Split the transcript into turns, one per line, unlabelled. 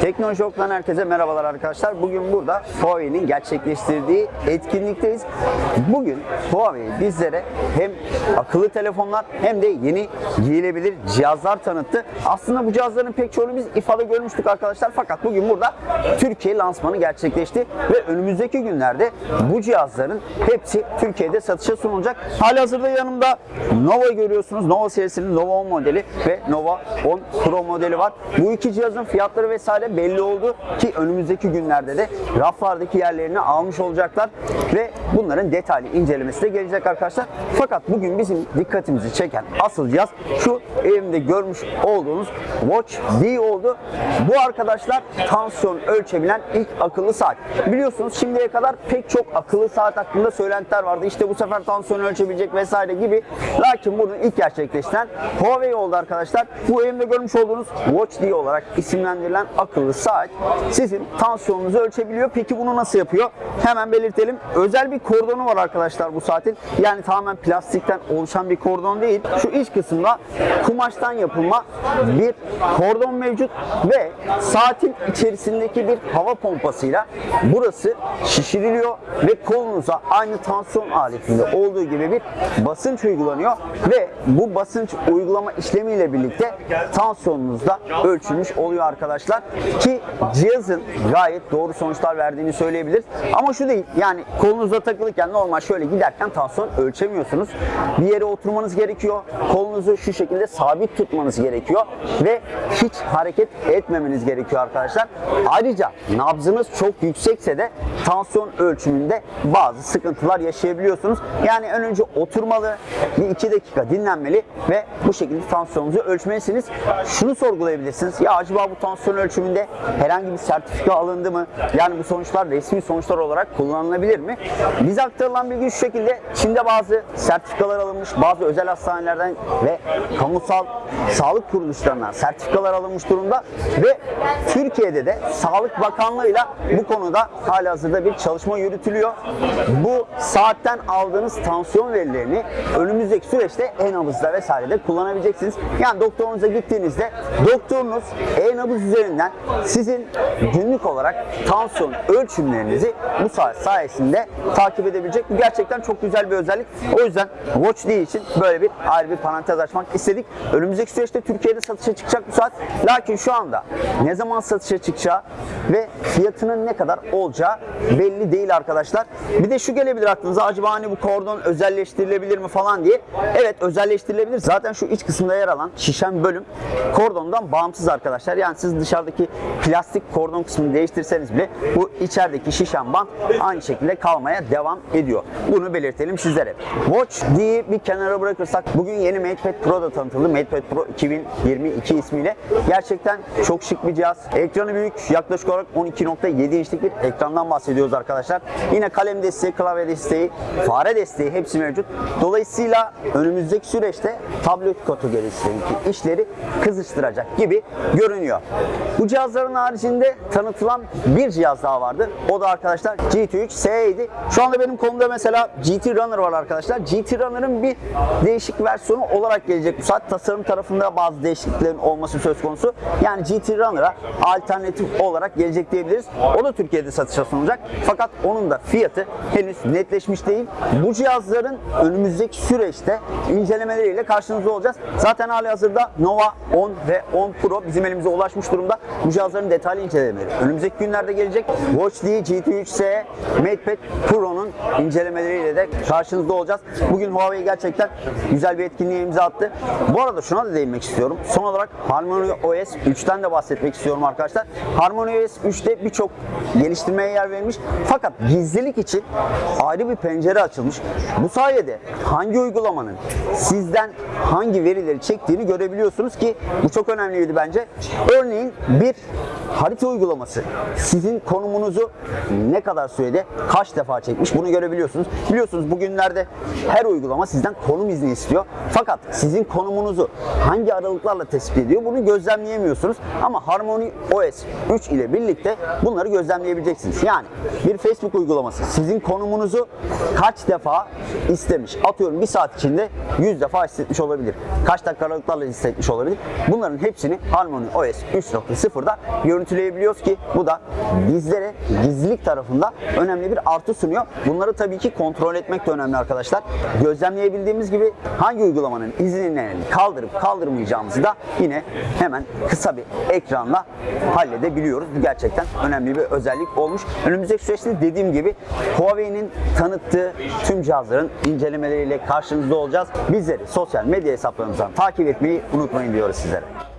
Teknoloji Ok'tan herkese merhabalar arkadaşlar. Bugün burada Huawei'nin gerçekleştirdiği etkinlikteyiz. Bugün Huawei bizlere hem akıllı telefonlar hem de yeni giyilebilir cihazlar tanıttı. Aslında bu cihazların pek çoğunu biz ifade görmüştük arkadaşlar. Fakat bugün burada Türkiye lansmanı gerçekleşti ve önümüzdeki günlerde bu cihazların hepsi Türkiye'de satışa sunulacak. Halihazırda yanımda Nova görüyorsunuz. Nova serisinin Nova 10 modeli ve Nova 10 Pro modeli var. Bu iki cihazın fiyatları vesaire belli oldu ki önümüzdeki günlerde de raflardaki yerlerini almış olacaklar ve bunların detaylı incelemesi de gelecek arkadaşlar. Fakat bugün bizim dikkatimizi çeken asıl cihaz şu elimde görmüş olduğunuz Watch D oldu. Bu arkadaşlar tansiyon ölçebilen ilk akıllı saat. Biliyorsunuz şimdiye kadar pek çok akıllı saat hakkında söylentiler vardı. İşte bu sefer tansiyon ölçebilecek vesaire gibi. Lakin bunu ilk gerçekleştiren Huawei oldu arkadaşlar. Bu elimde görmüş olduğunuz Watch D olarak isimlendirilen akıllı saat sizin tansiyonunuzu ölçebiliyor. Peki bunu nasıl yapıyor? Hemen belirtelim. Özel bir kordonu var arkadaşlar bu saatin. Yani tamamen plastikten oluşan bir kordon değil. Şu iç kısımda kumaştan yapılma bir kordon mevcut ve saatin içerisindeki bir hava pompasıyla burası şişiriliyor ve kolunuza aynı tansiyon aletinde olduğu gibi bir basınç uygulanıyor ve bu basınç uygulama işlemiyle birlikte tansiyonunuz da ölçülmüş oluyor arkadaşlar ki cihazın gayet doğru sonuçlar verdiğini söyleyebiliriz. Ama şu değil yani kolunuza takılırken normal şöyle giderken tansiyon ölçemiyorsunuz. Bir yere oturmanız gerekiyor. Kolunuzu şu şekilde sabit tutmanız gerekiyor ve hiç hareket etmemeniz gerekiyor arkadaşlar. Ayrıca nabzınız çok yüksekse de tansiyon ölçümünde bazı sıkıntılar yaşayabiliyorsunuz. Yani önce oturmalı, bir iki dakika dinlenmeli ve bu şekilde tansiyonunuzu ölçmelisiniz. Şunu sorgulayabilirsiniz. Ya acaba bu tansiyon ölçümünde herhangi bir sertifika alındı mı? Yani bu sonuçlar resmi sonuçlar olarak kullanılabilir mi? Bize aktarılan bilgi şu şekilde. Çin'de bazı sertifikalar alınmış, bazı özel hastanelerden ve kamusal sağlık kuruluşlarından sertifikalar alınmış durumda ve Türkiye'de de Sağlık Bakanlığı'yla bu konuda halihazırda bir çalışma yürütülüyor. Bu saatten aldığınız tansiyon verilerini önümüzdeki süreçte e-nabızda vesairede kullanabileceksiniz. Yani doktorunuza gittiğinizde doktorunuz e-nabız üzerinden sizin günlük olarak tansiyon ölçümlerinizi bu saat sayesinde takip edebilecek. Bu gerçekten çok güzel bir özellik. O yüzden Watch D için böyle bir ayrı bir parantez açmak istedik. Önümüzdeki süreçte Türkiye'de satışa çıkacak bu saat. Lakin şu anda ne zaman satışa çıkacağı ve fiyatının ne kadar olacağı belli değil arkadaşlar. Bir de şu gelebilir aklınıza acaba hani bu kordon özelleştirilebilir mi falan diye. Evet özelleştirilebilir. Zaten şu iç kısımda yer alan şişen bölüm kordondan bağımsız arkadaşlar. Yani siz dışarıdaki plastik kordon kısmını değiştirseniz bile bu içerideki şişen bant aynı şekilde kalmaya devam ediyor. Bunu belirtelim sizlere. Watch D'yi bir kenara bırakırsak bugün yeni MatePad Pro da tanıtıldı. MatePad Pro 2022 ismiyle. Gerçekten çok şık bir cihaz. Ekranı büyük. Yaklaşık olarak 12.7 inçlik bir ekrandan bahsediyoruz arkadaşlar. Yine kalem desteği, klavye desteği, fare desteği hepsi mevcut. Dolayısıyla önümüzdeki süreçte tablet kategorisindeki işleri kızıştıracak gibi görünüyor. Bu cihazların haricinde tanıtılan bir cihaz daha vardı. O da arkadaşlar GT3 S7. Şu anda benim kolumda mesela GT Runner var arkadaşlar. GT Runner'ın bir değişik versiyonu olarak gelecek bu saat. Tasarım tarafında bazı değişikliklerin olması söz konusu. Yani GT Runner'a alternatif olarak gelecek diyebiliriz. O da Türkiye'de satışa sunulacak. Fakat onun da fiyatı henüz netleşmiş değil. Bu cihazların önümüzdeki süreçte incelemeleriyle karşınızda olacağız. Zaten hali hazırda Nova 10 ve 10 Pro bizim elimize ulaşmış durumda. Bu cihazların detaylı incelemeleri önümüzdeki günlerde gelecek. Watch D GT3S MatePad Pro'nun incelemeleriyle de karşınızda olacağız. Bugün Huawei gerçekten güzel bir etkinliğe imza attı. Bu arada şuna da değinmek istiyorum. Son olarak Harmony OS 3'ten de bahsetmek istiyorum arkadaşlar. Harmony OS 3'te birçok geliştirmeye yer verilmiş. Fakat gizlilik için ayrı bir pencere açılmış. Bu sayede hangi uygulamanın sizden hangi verileri çektiğini görebiliyorsunuz ki bu çok önemliydi bence. Örneğin bir harita uygulaması sizin konumunuzu ne kadar sürede kaç defa çekmiş bunu görebiliyorsunuz. Biliyorsunuz bugünlerde her uygulama sizden konum izni istiyor. Fakat sizin konumunuzu hangi aralıklarla tespit ediyor bunu gözlemleyemiyorsunuz. Ama Harmony OS 3 ile birlikte bunları gözlemleyebileceksiniz. Yani bir Facebook uygulaması sizin konumunuzu kaç defa istemiş. Atıyorum bir saat içinde 100 defa istetmiş olabilir. Kaç dakika aralıklarla istetmiş olabilir. Bunların hepsini Harmony OS 3.0 sıfırda görüntüleyebiliyoruz ki bu da bizlere gizlilik tarafında önemli bir artı sunuyor. Bunları tabii ki kontrol etmek de önemli arkadaşlar. Gözlemleyebildiğimiz gibi hangi uygulamanın izinlerini kaldırıp kaldırmayacağımızı da yine hemen kısa bir ekranla halledebiliyoruz. Bu gerçekten önemli bir özellik olmuş. Önümüzdeki süreçte dediğim gibi Huawei'nin tanıttığı tüm cihazların incelemeleriyle karşınızda olacağız. Bizleri sosyal medya hesaplarımızdan takip etmeyi unutmayın diyoruz sizlere.